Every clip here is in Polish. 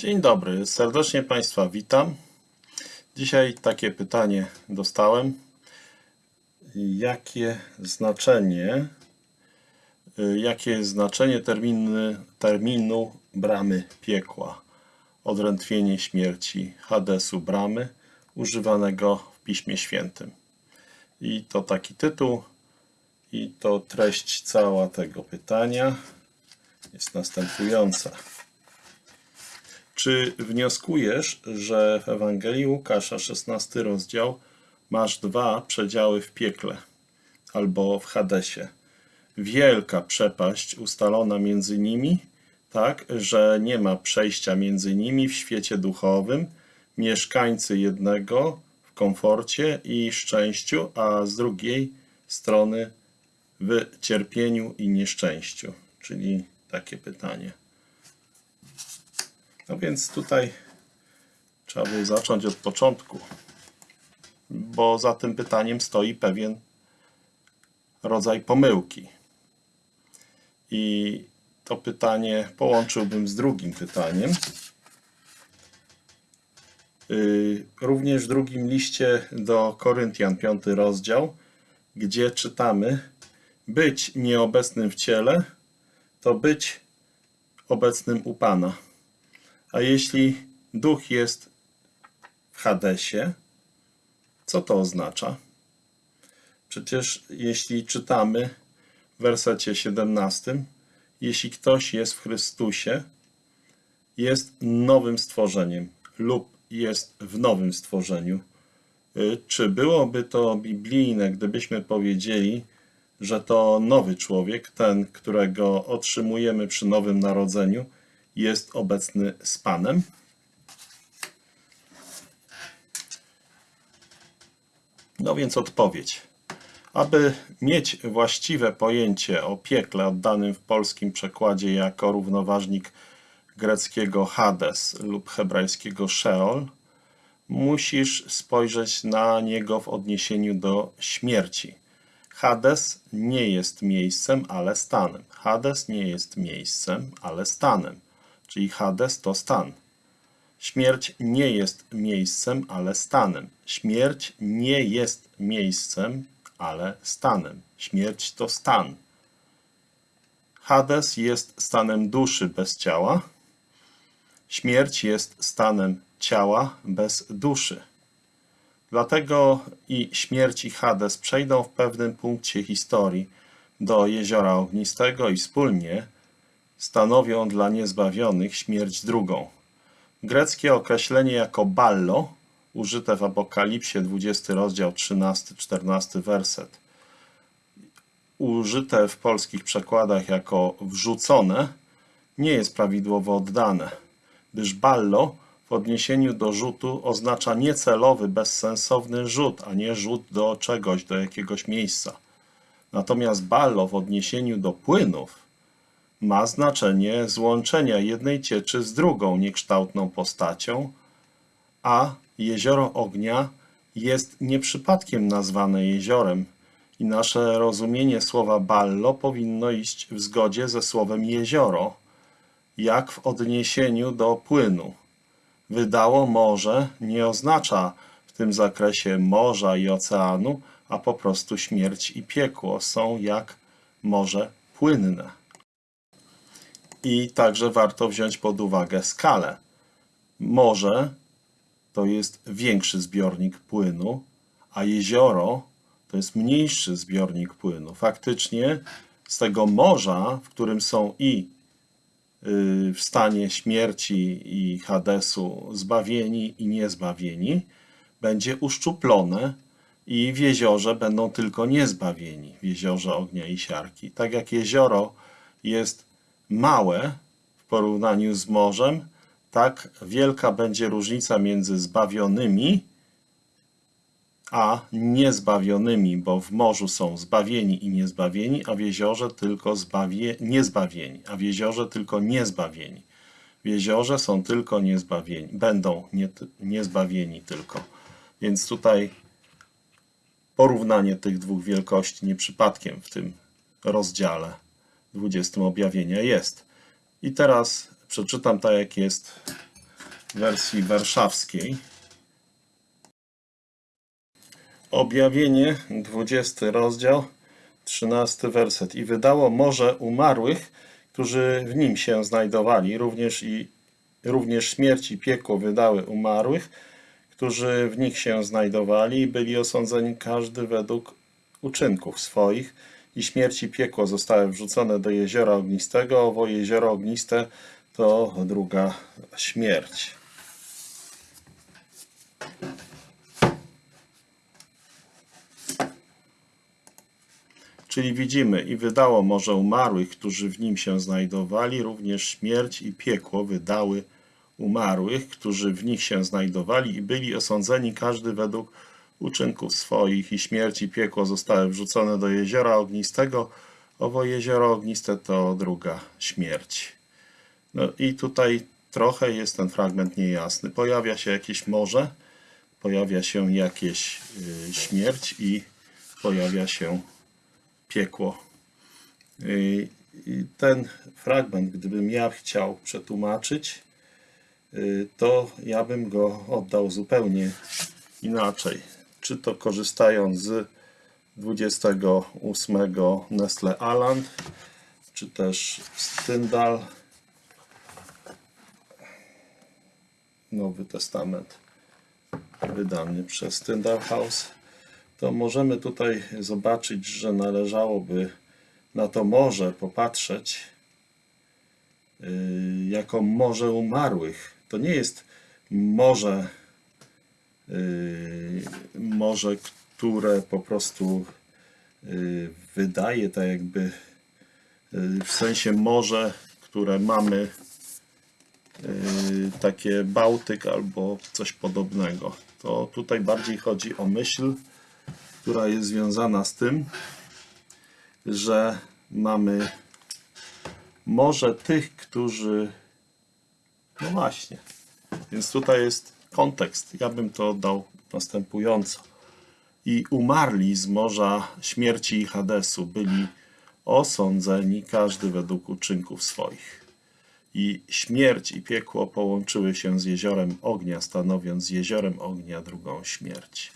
Dzień dobry, serdecznie Państwa witam. Dzisiaj takie pytanie dostałem. Jakie znaczenie, jakie jest znaczenie terminy, terminu bramy piekła? Odrętwienie śmierci Hadesu bramy używanego w Piśmie Świętym. I to taki tytuł i to treść cała tego pytania jest następująca. Czy wnioskujesz, że w Ewangelii Łukasza, 16 rozdział, masz dwa przedziały w piekle albo w Hadesie? Wielka przepaść ustalona między nimi, tak, że nie ma przejścia między nimi w świecie duchowym, mieszkańcy jednego w komforcie i szczęściu, a z drugiej strony w cierpieniu i nieszczęściu. Czyli takie pytanie. No więc tutaj trzeba by zacząć od początku, bo za tym pytaniem stoi pewien rodzaj pomyłki. I to pytanie połączyłbym z drugim pytaniem. Yy, Również w drugim liście do Koryntian, piąty rozdział, gdzie czytamy być nieobecnym w ciele, to być obecnym u Pana. A jeśli duch jest w Hadesie, co to oznacza? Przecież jeśli czytamy w wersecie 17, jeśli ktoś jest w Chrystusie, jest nowym stworzeniem lub jest w nowym stworzeniu. Y, Czy byłoby to biblijne, gdybyśmy powiedzieli, że to nowy człowiek, ten, którego otrzymujemy przy nowym narodzeniu, jest obecny z Panem? No więc odpowiedź. Aby mieć właściwe pojęcie o piekle oddanym w polskim przekładzie jako równoważnik greckiego Hades lub hebrajskiego Sheol, musisz spojrzeć na niego w odniesieniu do śmierci. Hades nie jest miejscem, ale stanem. Hades nie jest miejscem, ale stanem. Czyli Hades to stan. Śmierć nie jest miejscem, ale stanem. Śmierć nie jest miejscem, ale stanem. Śmierć to stan. Hades jest stanem duszy bez ciała. Śmierć jest stanem ciała bez duszy. Dlatego i śmierć i Hades przejdą w pewnym punkcie historii do jeziora ognistego i wspólnie stanowią dla niezbawionych śmierć drugą. Greckie określenie jako ballo, użyte w Apokalipsie 20 rozdział 13-14 werset, użyte w polskich przekładach jako wrzucone, nie jest prawidłowo oddane, gdyż ballo w odniesieniu do rzutu oznacza niecelowy, bezsensowny rzut, a nie rzut do czegoś, do jakiegoś miejsca. Natomiast ballo w odniesieniu do płynów ma znaczenie złączenia jednej cieczy z drugą niekształtną postacią, a jezioro ognia jest nie przypadkiem nazwane jeziorem i nasze rozumienie słowa ballo powinno iść w zgodzie ze słowem jezioro, jak w odniesieniu do płynu. Wydało morze nie oznacza w tym zakresie morza i oceanu, a po prostu śmierć i piekło są jak morze płynne. I także warto wziąć pod uwagę skalę. Morze to jest większy zbiornik płynu, a jezioro to jest mniejszy zbiornik płynu. Faktycznie z tego morza, w którym są i y, w stanie śmierci i Hadesu zbawieni i niezbawieni, będzie uszczuplone i w jeziorze będą tylko niezbawieni, w jeziorze ognia i siarki. Tak jak jezioro jest małe w porównaniu z morzem, tak wielka będzie różnica między zbawionymi a niezbawionymi, bo w morzu są zbawieni i niezbawieni, a w jeziorze tylko zbawie, niezbawieni, a w jeziorze tylko niezbawieni. W jeziorze są tylko niezbawieni, będą nie, niezbawieni tylko. Więc tutaj porównanie tych dwóch wielkości nie przypadkiem w tym rozdziale 20 objawienia jest. I teraz przeczytam tak, jak jest wersji warszawskiej. Objawienie, 20 rozdział, 13 werset. I wydało morze umarłych, którzy w nim się znajdowali, również i również śmierć i piekło wydały umarłych, którzy w nich się znajdowali i byli osądzeni każdy według uczynków swoich i śmierć i piekło zostały wrzucone do jeziora ognistego. Owo jezioro ogniste to druga śmierć. Czyli widzimy, i wydało morze umarłych, którzy w nim się znajdowali, również śmierć i piekło wydały umarłych, którzy w nich się znajdowali i byli osądzeni każdy według uczynków swoich i śmierć i piekło zostały wrzucone do jeziora ognistego. Owo jezioro ogniste to druga śmierć. No i tutaj trochę jest ten fragment niejasny. Pojawia się jakieś morze, pojawia się jakieś y, śmierć i pojawia się piekło. Y, i ten fragment, gdybym ja chciał przetłumaczyć, y, to ja bym go oddał zupełnie inaczej. Czy to korzystając z 28 Nestle Aland, czy też Styndal, Nowy Testament wydany przez Tyndall House, to możemy tutaj zobaczyć, że należałoby na to morze popatrzeć yy, jako morze umarłych. To nie jest morze, yy, morze, które po prostu yy, wydaje tak jakby yy, w sensie morze, które mamy takie Bałtyk albo coś podobnego. To tutaj bardziej chodzi o myśl, która jest związana z tym, że mamy morze tych, którzy. No właśnie. Więc tutaj jest kontekst. Ja bym to oddał następująco. I umarli z morza śmierci i Hadesu byli osądzeni, każdy według uczynków swoich. I śmierć i piekło połączyły się z jeziorem ognia, stanowiąc jeziorem ognia drugą śmierć.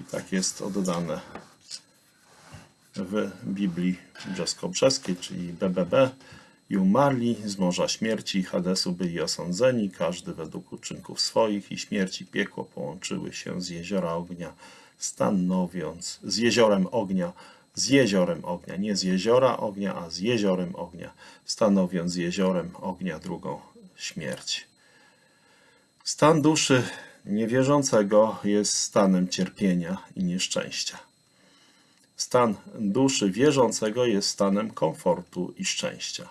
I tak jest oddane w Biblii Brzesko-Brzeskiej, czyli BBB. I umarli z morza śmierci i Hadesu byli osądzeni, każdy według uczynków swoich i śmierci piekło połączyły się z jeziora ognia, stanowiąc z jeziorem ognia, z jeziorem ognia, nie z jeziora ognia, a z jeziorem ognia, stanowiąc jeziorem ognia drugą śmierć. Stan duszy niewierzącego jest stanem cierpienia i nieszczęścia. Stan duszy wierzącego jest stanem komfortu i szczęścia.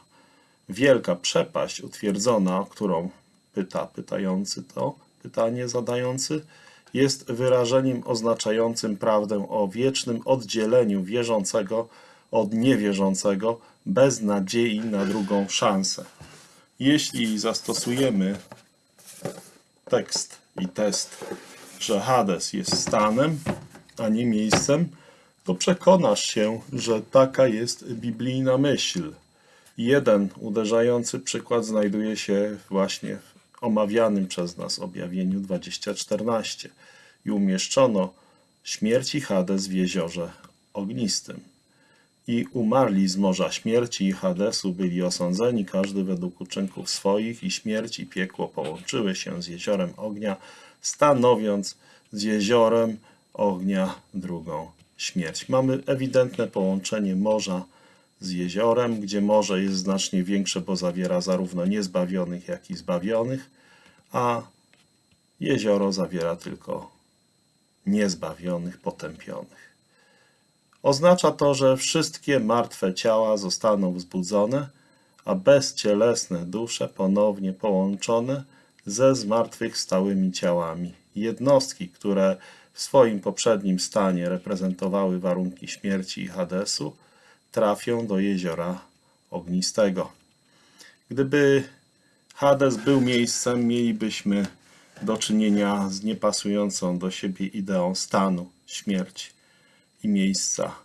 Wielka przepaść utwierdzona, którą pyta pytający to pytanie zadający, jest wyrażeniem oznaczającym prawdę o wiecznym oddzieleniu wierzącego od niewierzącego bez nadziei na drugą szansę. Jeśli zastosujemy tekst i test, że Hades jest stanem, a nie miejscem, to przekonasz się, że taka jest biblijna myśl. Jeden uderzający przykład znajduje się właśnie w omawianym przez nas objawieniu 2014 i umieszczono śmierci Hades w jeziorze ognistym. I umarli z morza śmierci i Hadesu byli osądzeni, każdy według uczynków swoich, i śmierć i piekło połączyły się z jeziorem ognia, stanowiąc z jeziorem ognia drugą śmierć. Mamy ewidentne połączenie morza z jeziorem, gdzie morze jest znacznie większe, bo zawiera zarówno niezbawionych, jak i zbawionych, a jezioro zawiera tylko niezbawionych, potępionych. Oznacza to, że wszystkie martwe ciała zostaną wzbudzone, a bezcielesne dusze ponownie połączone ze zmartwychwstałymi ciałami. Jednostki, które w swoim poprzednim stanie reprezentowały warunki śmierci i Hadesu, trafią do jeziora ognistego. Gdyby Hades był miejscem, mielibyśmy do czynienia z niepasującą do siebie ideą stanu, śmierci i miejsca.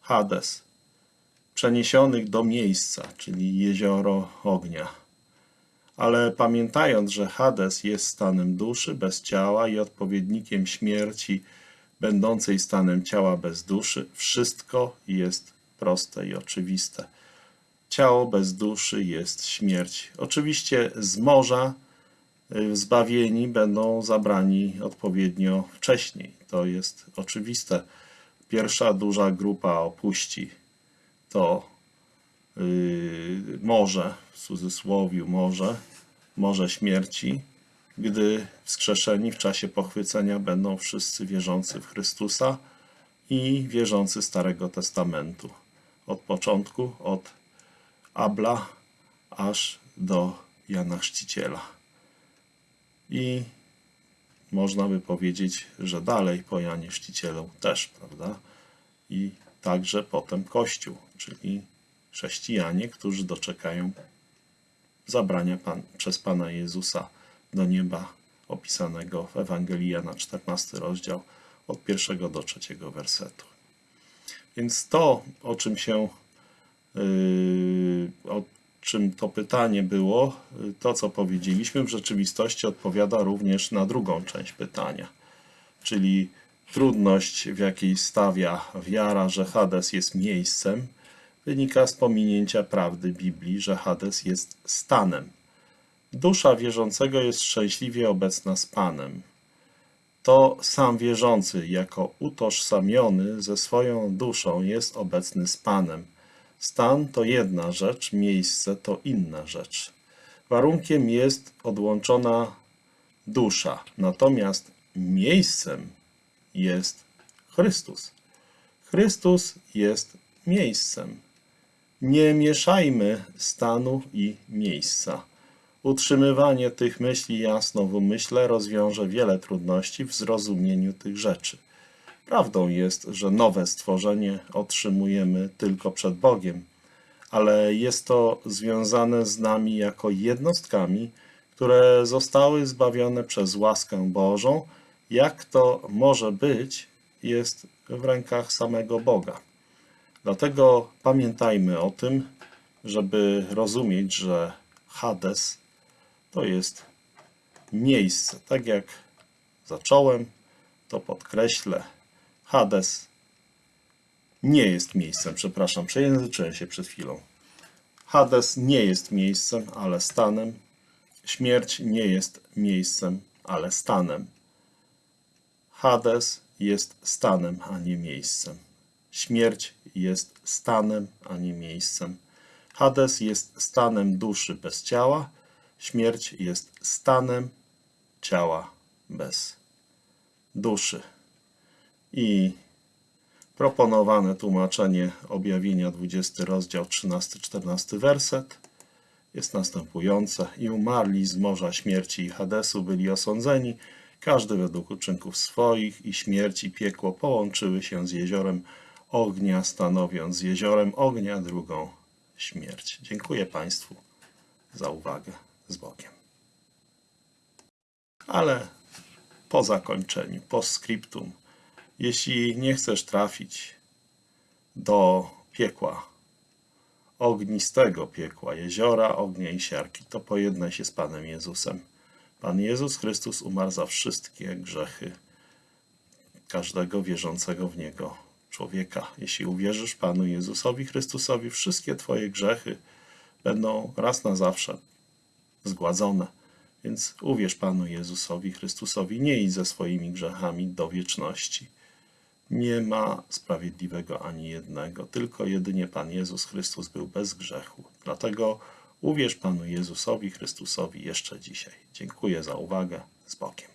Hades, przeniesionych do miejsca, czyli jezioro ognia. Ale pamiętając, że Hades jest stanem duszy bez ciała i odpowiednikiem śmierci będącej stanem ciała bez duszy, wszystko jest proste i oczywiste. Ciało bez duszy jest śmierć. Oczywiście z morza y, zbawieni będą zabrani odpowiednio wcześniej. To jest oczywiste. Pierwsza duża grupa opuści to yy, morze, w cudzysłowie morze, morze śmierci, gdy wskrzeszeni w czasie pochwycenia będą wszyscy wierzący w Chrystusa i wierzący Starego Testamentu. Od początku, od Abla aż do Jana Chrzciciela. I można by powiedzieć, że dalej po Janie Chrzcicielu też, prawda? I także potem Kościół, czyli chrześcijanie, którzy doczekają zabrania pan, przez Pana Jezusa do nieba opisanego w Ewangelii Jana 14 rozdział od pierwszego do trzeciego wersetu. Więc to, o czym się Yy, o czym to pytanie było, yy, to co powiedzieliśmy, w rzeczywistości odpowiada również na drugą część pytania, czyli trudność, w jakiej stawia wiara, że Hades jest miejscem, wynika z pominięcia prawdy Biblii, że Hades jest stanem. Dusza wierzącego jest szczęśliwie obecna z Panem. To sam wierzący, jako utożsamiony ze swoją duszą, jest obecny z Panem Stan to jedna rzecz, miejsce to inna rzecz. Warunkiem jest odłączona dusza, natomiast miejscem jest Chrystus. Chrystus jest miejscem. Nie mieszajmy stanu i miejsca. Utrzymywanie tych myśli jasno w umyśle rozwiąże wiele trudności w zrozumieniu tych rzeczy. Prawdą jest, że nowe stworzenie otrzymujemy tylko przed Bogiem, ale jest to związane z nami jako jednostkami, które zostały zbawione przez łaskę Bożą. Jak to może być, jest w rękach samego Boga. Dlatego pamiętajmy o tym, żeby rozumieć, że Hades to jest miejsce. Tak jak zacząłem, to podkreślę, Hades nie jest miejscem, przepraszam, przejęzyczyłem się przed chwilą. Hades nie jest miejscem, ale stanem. Śmierć nie jest miejscem, ale stanem. Hades jest stanem, a nie miejscem. Śmierć jest stanem, a nie miejscem. Hades jest stanem duszy bez ciała. Śmierć jest stanem ciała bez duszy. I proponowane tłumaczenie objawienia 20 rozdział 13-14 werset jest następujące. I umarli z morza śmierci i Hadesu byli osądzeni każdy według uczynków swoich i śmierć i piekło połączyły się z jeziorem ognia stanowiąc jeziorem ognia drugą śmierć. Dziękuję Państwu za uwagę z Bogiem. Ale po zakończeniu, po skryptum jeśli nie chcesz trafić do piekła, ognistego piekła, jeziora, ognia i siarki, to pojednaj się z Panem Jezusem. Pan Jezus Chrystus umarł za wszystkie grzechy każdego wierzącego w Niego człowieka. Jeśli uwierzysz Panu Jezusowi Chrystusowi, wszystkie Twoje grzechy będą raz na zawsze zgładzone. Więc uwierz Panu Jezusowi Chrystusowi, nie idź ze swoimi grzechami do wieczności. Nie ma sprawiedliwego ani jednego, tylko jedynie Pan Jezus Chrystus był bez grzechu. Dlatego uwierz Panu Jezusowi Chrystusowi jeszcze dzisiaj. Dziękuję za uwagę. Z Bogiem.